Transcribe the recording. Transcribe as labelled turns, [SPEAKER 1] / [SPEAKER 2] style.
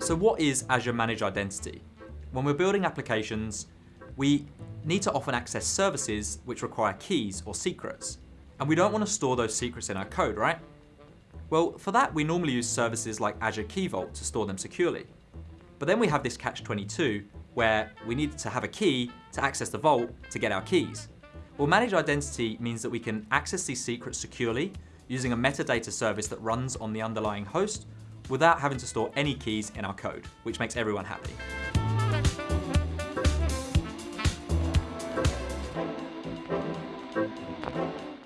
[SPEAKER 1] So what is Azure Managed Identity? When we're building applications, we need to often access services which require keys or secrets. And we don't want to store those secrets in our code, right? Well, for that, we normally use services like Azure Key Vault to store them securely. But then we have this catch-22 where we need to have a key to access the vault to get our keys. Well, managed identity means that we can access these secrets securely using a metadata service that runs on the underlying host without having to store any keys in our code, which makes everyone happy.